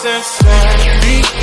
process.